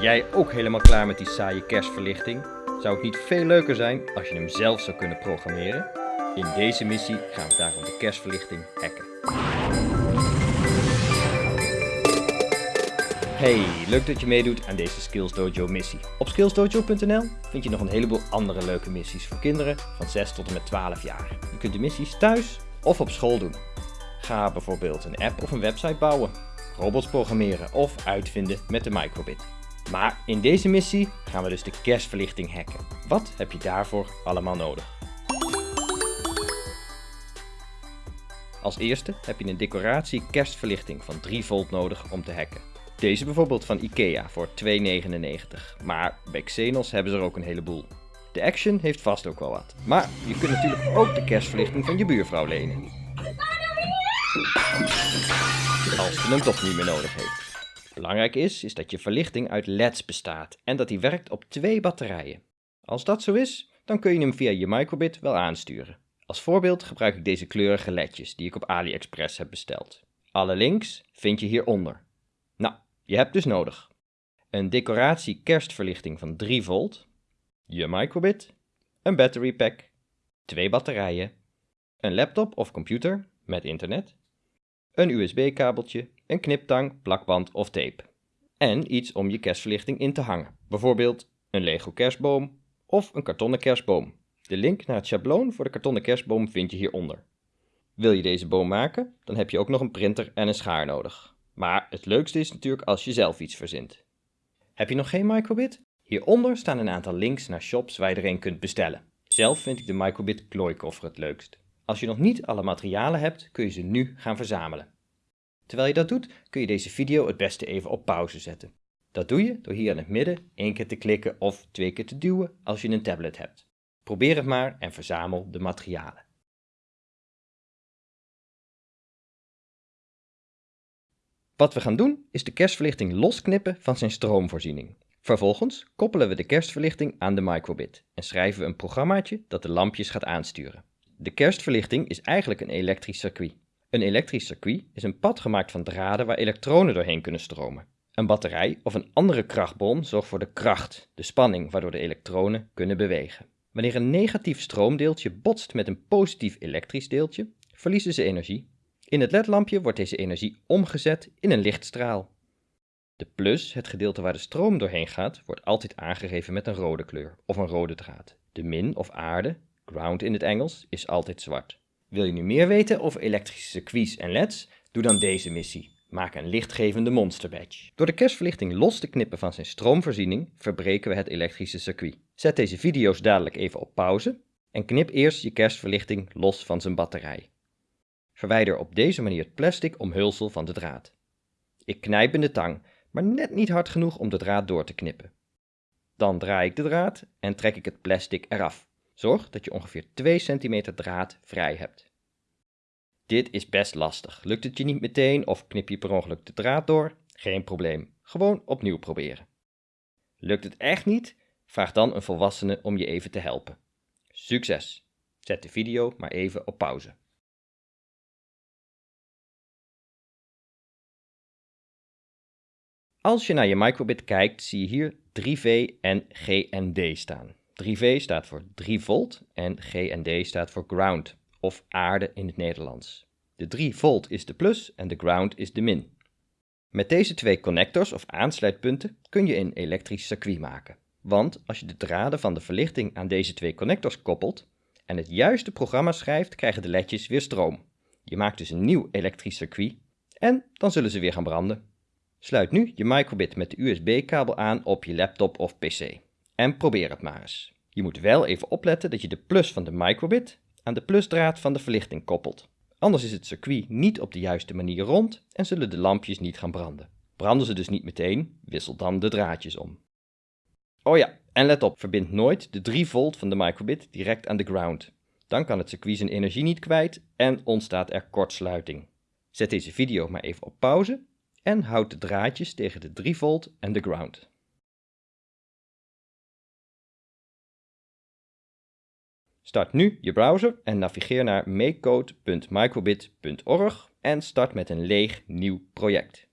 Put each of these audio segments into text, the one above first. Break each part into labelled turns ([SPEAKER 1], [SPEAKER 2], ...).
[SPEAKER 1] Jij ook helemaal klaar met die saaie kerstverlichting? Zou het niet veel leuker zijn als je hem zelf zou kunnen programmeren? In deze missie gaan we daarom de kerstverlichting hacken. Hey, leuk dat je meedoet aan deze Skills Dojo missie. Op skillsdojo.nl vind je nog een heleboel andere leuke missies voor kinderen van 6 tot en met 12 jaar. Je kunt de missies thuis of op school doen. Ga bijvoorbeeld een app of een website bouwen, robots programmeren of uitvinden met de microbit. Maar in deze missie gaan we dus de kerstverlichting hacken. Wat heb je daarvoor allemaal nodig? Als eerste heb je een decoratie kerstverlichting van 3 volt nodig om te hacken. Deze bijvoorbeeld van Ikea voor 2,99, maar bij Xenos hebben ze er ook een heleboel. De Action heeft vast ook wel wat, maar je kunt natuurlijk ook de kerstverlichting van je buurvrouw lenen. Als ze hem toch niet meer nodig heeft. Belangrijk is, is dat je verlichting uit LED's bestaat en dat die werkt op twee batterijen. Als dat zo is, dan kun je hem via je microbit wel aansturen. Als voorbeeld gebruik ik deze kleurige ledjes die ik op AliExpress heb besteld. Alle links vind je hieronder. Nou, je hebt dus nodig een decoratie kerstverlichting van 3 volt, je microbit, een battery pack, twee batterijen, een laptop of computer met internet, een USB-kabeltje, een kniptang, plakband of tape. En iets om je kerstverlichting in te hangen, bijvoorbeeld een Lego kerstboom of een kartonnen kerstboom. De link naar het schabloon voor de kartonnen kerstboom vind je hieronder. Wil je deze boom maken, dan heb je ook nog een printer en een schaar nodig. Maar het leukste is natuurlijk als je zelf iets verzint. Heb je nog geen microbit? Hieronder staan een aantal links naar shops waar je er een kunt bestellen. Zelf vind ik de microbit klooikoffer het leukst. Als je nog niet alle materialen hebt, kun je ze nu gaan verzamelen. Terwijl je dat doet, kun je deze video het beste even op pauze zetten. Dat doe je door hier in het midden één keer te klikken of twee keer te duwen als je een tablet hebt. Probeer het maar en verzamel de materialen. Wat we gaan doen is de kerstverlichting losknippen van zijn stroomvoorziening. Vervolgens koppelen we de kerstverlichting aan de microbit en schrijven we een programmaatje dat de lampjes gaat aansturen. De kerstverlichting is eigenlijk een elektrisch circuit. Een elektrisch circuit is een pad gemaakt van draden waar elektronen doorheen kunnen stromen. Een batterij of een andere krachtbron zorgt voor de kracht, de spanning waardoor de elektronen kunnen bewegen. Wanneer een negatief stroomdeeltje botst met een positief elektrisch deeltje, verliezen ze energie. In het ledlampje wordt deze energie omgezet in een lichtstraal. De plus, het gedeelte waar de stroom doorheen gaat, wordt altijd aangegeven met een rode kleur of een rode draad. De min of aarde, ground in het Engels, is altijd zwart. Wil je nu meer weten over elektrische circuits en leds? Doe dan deze missie. Maak een lichtgevende monster badge. Door de kerstverlichting los te knippen van zijn stroomvoorziening, verbreken we het elektrische circuit. Zet deze video's dadelijk even op pauze en knip eerst je kerstverlichting los van zijn batterij. Verwijder op deze manier het plastic omhulsel van de draad. Ik knijp in de tang, maar net niet hard genoeg om de draad door te knippen. Dan draai ik de draad en trek ik het plastic eraf. Zorg dat je ongeveer 2 cm draad vrij hebt. Dit is best lastig. Lukt het je niet meteen of knip je per ongeluk de draad door? Geen probleem. Gewoon opnieuw proberen. Lukt het echt niet? Vraag dan een volwassene om je even te helpen. Succes! Zet de video maar even op pauze. Als je naar je microbit kijkt, zie je hier 3V en GND staan. 3V staat voor 3 volt en GND staat voor ground, of aarde in het Nederlands. De 3 volt is de plus en de ground is de min. Met deze twee connectors of aansluitpunten kun je een elektrisch circuit maken. Want als je de draden van de verlichting aan deze twee connectors koppelt en het juiste programma schrijft, krijgen de ledjes weer stroom. Je maakt dus een nieuw elektrisch circuit en dan zullen ze weer gaan branden. Sluit nu je microbit met de USB-kabel aan op je laptop of pc. En probeer het maar eens. Je moet wel even opletten dat je de plus van de microbit aan de plusdraad van de verlichting koppelt. Anders is het circuit niet op de juiste manier rond en zullen de lampjes niet gaan branden. Branden ze dus niet meteen, wissel dan de draadjes om. Oh ja, en let op, verbind nooit de 3 volt van de microbit direct aan de ground. Dan kan het circuit zijn energie niet kwijt en ontstaat er kortsluiting. Zet deze video maar even op pauze en houd de draadjes tegen de 3 volt en de ground. Start nu je browser en navigeer naar makecode.microbit.org en start met een leeg nieuw project.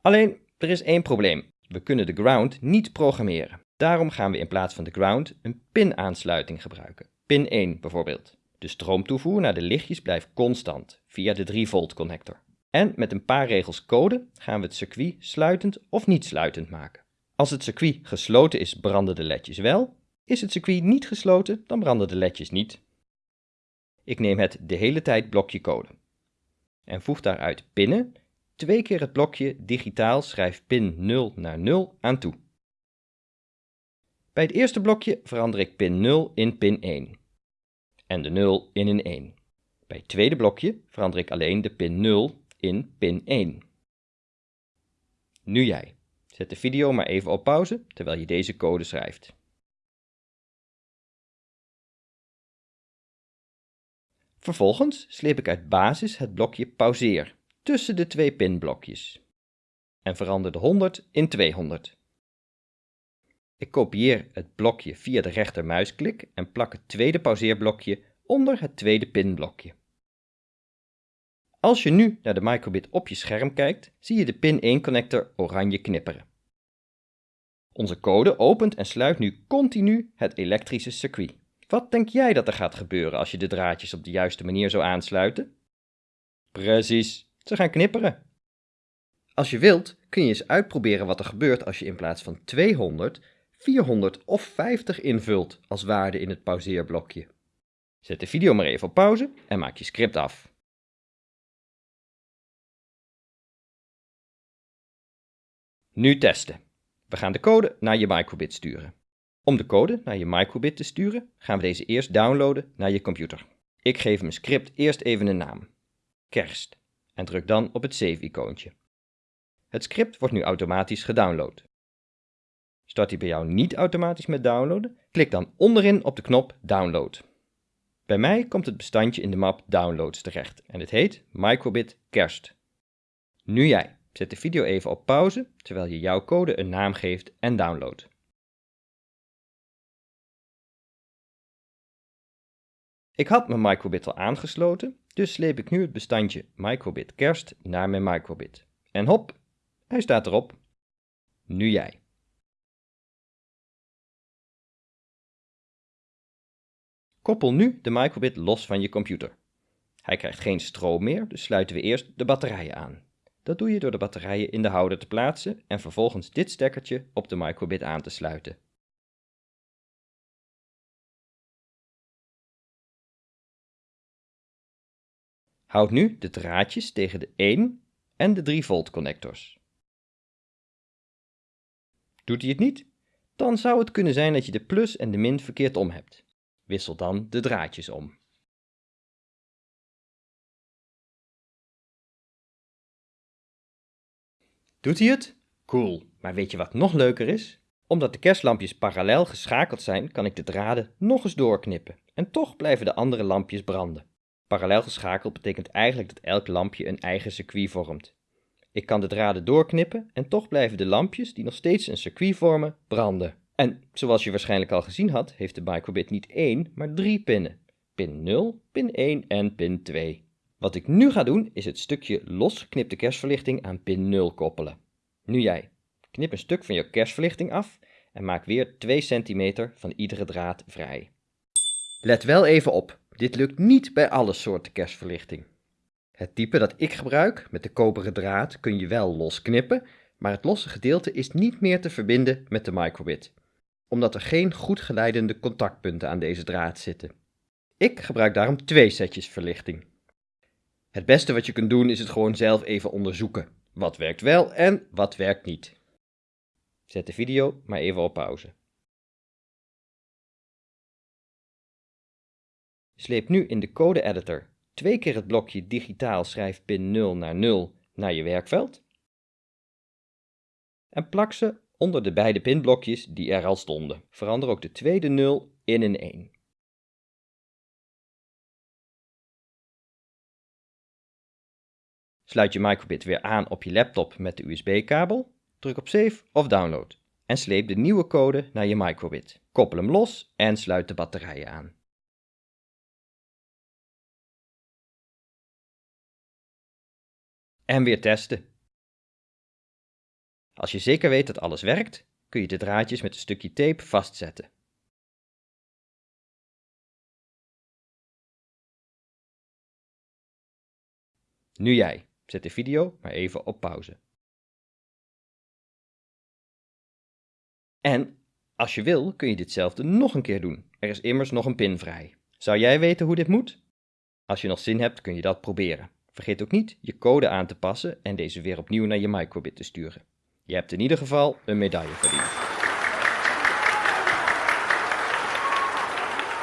[SPEAKER 1] Alleen, er is één probleem. We kunnen de ground niet programmeren. Daarom gaan we in plaats van de ground een pin-aansluiting gebruiken. Pin 1 bijvoorbeeld. De stroomtoevoer naar de lichtjes blijft constant via de 3 volt connector. En met een paar regels code gaan we het circuit sluitend of niet sluitend maken. Als het circuit gesloten is, branden de ledjes wel. Is het circuit niet gesloten, dan branden de ledjes niet. Ik neem het de hele tijd blokje code. En voeg daaruit pinnen, twee keer het blokje digitaal schrijf pin 0 naar 0 aan toe. Bij het eerste blokje verander ik pin 0 in pin 1 en de 0 in een 1. Bij het tweede blokje verander ik alleen de pin 0 in pin 1. Nu jij. Zet de video maar even op pauze terwijl je deze code schrijft. Vervolgens sleep ik uit basis het blokje pauzeer tussen de twee pinblokjes en verander de 100 in 200. Ik kopieer het blokje via de rechtermuisklik en plak het tweede pauzeerblokje onder het tweede pinblokje. Als je nu naar de microbit op je scherm kijkt, zie je de pin 1 connector oranje knipperen. Onze code opent en sluit nu continu het elektrische circuit. Wat denk jij dat er gaat gebeuren als je de draadjes op de juiste manier zou aansluiten? Precies, ze gaan knipperen. Als je wilt, kun je eens uitproberen wat er gebeurt als je in plaats van 200, 400 of 50 invult als waarde in het pauzeerblokje. Zet de video maar even op pauze en maak je script af. Nu testen. We gaan de code naar je microbit sturen. Om de code naar je microbit te sturen, gaan we deze eerst downloaden naar je computer. Ik geef mijn script eerst even een naam. Kerst. En druk dan op het save-icoontje. Het script wordt nu automatisch gedownload. Start hij bij jou niet automatisch met downloaden? Klik dan onderin op de knop Download. Bij mij komt het bestandje in de map Downloads terecht en het heet Microbit Kerst. Nu jij. Zet de video even op pauze terwijl je jouw code een naam geeft en downloadt. Ik had mijn microbit al aangesloten, dus sleep ik nu het bestandje microbit kerst naar mijn microbit. En hop, hij staat erop. Nu jij. Koppel nu de microbit los van je computer. Hij krijgt geen stroom meer, dus sluiten we eerst de batterijen aan. Dat doe je door de batterijen in de houder te plaatsen en vervolgens dit stekkertje op de microbit aan te sluiten. Houd nu de draadjes tegen de 1 en de 3 volt connectors. Doet hij het niet? Dan zou het kunnen zijn dat je de plus en de min verkeerd om hebt. Wissel dan de draadjes om. Doet hij het? Cool. Maar weet je wat nog leuker is? Omdat de kerstlampjes parallel geschakeld zijn, kan ik de draden nog eens doorknippen. En toch blijven de andere lampjes branden. Parallel geschakeld betekent eigenlijk dat elk lampje een eigen circuit vormt. Ik kan de draden doorknippen en toch blijven de lampjes, die nog steeds een circuit vormen, branden. En zoals je waarschijnlijk al gezien had, heeft de microbit niet één, maar drie pinnen. Pin 0, pin 1 en pin 2. Wat ik nu ga doen, is het stukje losgeknipte kerstverlichting aan pin 0 koppelen. Nu jij. Knip een stuk van je kerstverlichting af en maak weer 2 cm van iedere draad vrij. Let wel even op, dit lukt niet bij alle soorten kerstverlichting. Het type dat ik gebruik, met de koperen draad, kun je wel losknippen, maar het losse gedeelte is niet meer te verbinden met de microbit, omdat er geen goed geleidende contactpunten aan deze draad zitten. Ik gebruik daarom twee setjes verlichting. Het beste wat je kunt doen is het gewoon zelf even onderzoeken. Wat werkt wel en wat werkt niet. Zet de video maar even op pauze. Sleep nu in de code editor twee keer het blokje digitaal schrijf pin 0 naar 0 naar je werkveld en plak ze onder de beide pinblokjes die er al stonden. Verander ook de tweede 0 in een 1. Sluit je microbit weer aan op je laptop met de USB-kabel, druk op Save of Download en sleep de nieuwe code naar je microbit. Koppel hem los en sluit de batterijen aan. En weer testen. Als je zeker weet dat alles werkt, kun je de draadjes met een stukje tape vastzetten. Nu jij. Zet de video maar even op pauze. En als je wil, kun je ditzelfde nog een keer doen. Er is immers nog een pin vrij. Zou jij weten hoe dit moet? Als je nog zin hebt, kun je dat proberen. Vergeet ook niet je code aan te passen en deze weer opnieuw naar je microbit te sturen. Je hebt in ieder geval een medaille verdiend.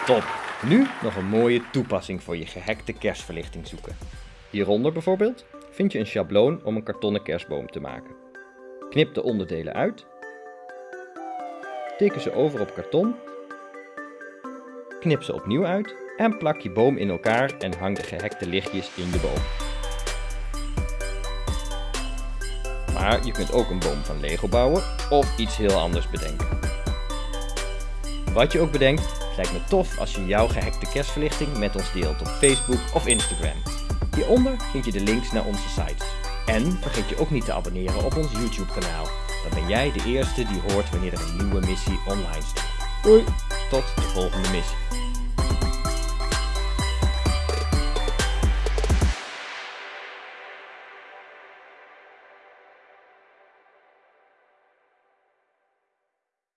[SPEAKER 1] Top! Nu nog een mooie toepassing voor je gehackte kerstverlichting zoeken. Hieronder bijvoorbeeld vind je een schabloon om een kartonnen kerstboom te maken. Knip de onderdelen uit, teken ze over op karton, knip ze opnieuw uit en plak je boom in elkaar en hang de gehackte lichtjes in de boom. Maar je kunt ook een boom van Lego bouwen of iets heel anders bedenken. Wat je ook bedenkt, het lijkt me tof als je jouw gehackte kerstverlichting met ons deelt op Facebook of Instagram. Hieronder vind je de links naar onze sites. En vergeet je ook niet te abonneren op ons YouTube kanaal. Dan ben jij de eerste die hoort wanneer er een nieuwe missie online staat. Doei, tot de volgende missie.